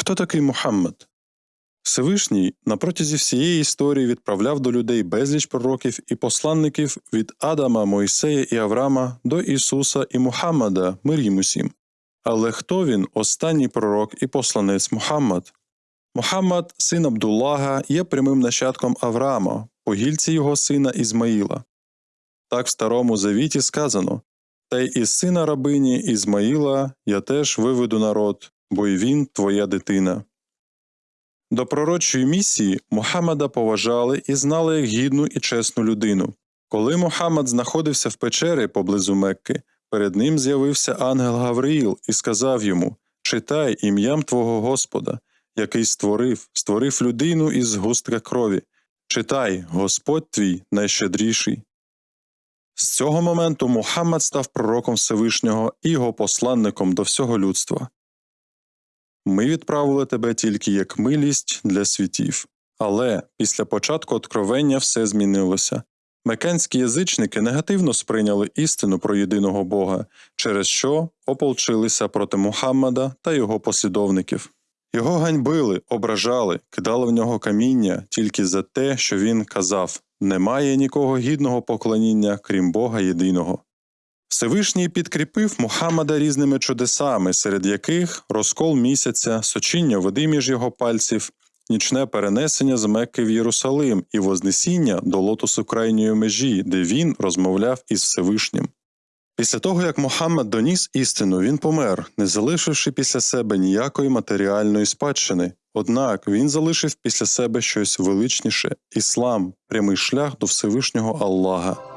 Хто такий Мухаммед? Всевишній на протязі всієї історії відправляв до людей безліч пророків і посланників від Адама, Мойсея і Авраама до Ісуса і Мухаммада, мир їм усім. Але хто він, останній пророк і посланець Мухаммад? Мухаммад, син Абдуллага, є прямим нащадком Авраама, по гільці його сина Ізмаїла. Так в Старому Завіті сказано Та й із сина рабині Ізмаїла я теж виведу народ, бо й він твоя дитина. До пророчої місії Мухаммада поважали і знали як гідну і чесну людину. Коли Мухаммад знаходився в печері поблизу Мекки, перед ним з'явився ангел Гавриїл і сказав йому Читай ім'ям твого Господа, який створив, створив людину із густка крові. Читай, Господь твій найщедріший. З цього моменту Мухаммад став пророком Всевишнього і його посланником до всього людства. Ми відправили тебе тільки як милість для світів. Але після початку откровення все змінилося. Мекенські язичники негативно сприйняли істину про єдиного Бога, через що ополчилися проти Мухаммада та його послідовників. Його ганьбили, ображали, кидали в нього каміння тільки за те, що він казав немає нікого гідного поклоніння, крім Бога єдиного. Всевишній підкріпив Мухаммада різними чудесами, серед яких розкол місяця, сочіння води між його пальців, нічне перенесення з Мекки в Єрусалим і вознесіння до лотосу крайньої межі, де він розмовляв із Всевишнім. Після того, як Мухаммад доніс істину, він помер, не залишивши після себе ніякої матеріальної спадщини. Однак він залишив після себе щось величніше іслам, прямий шлях до Всевишнього Аллаха.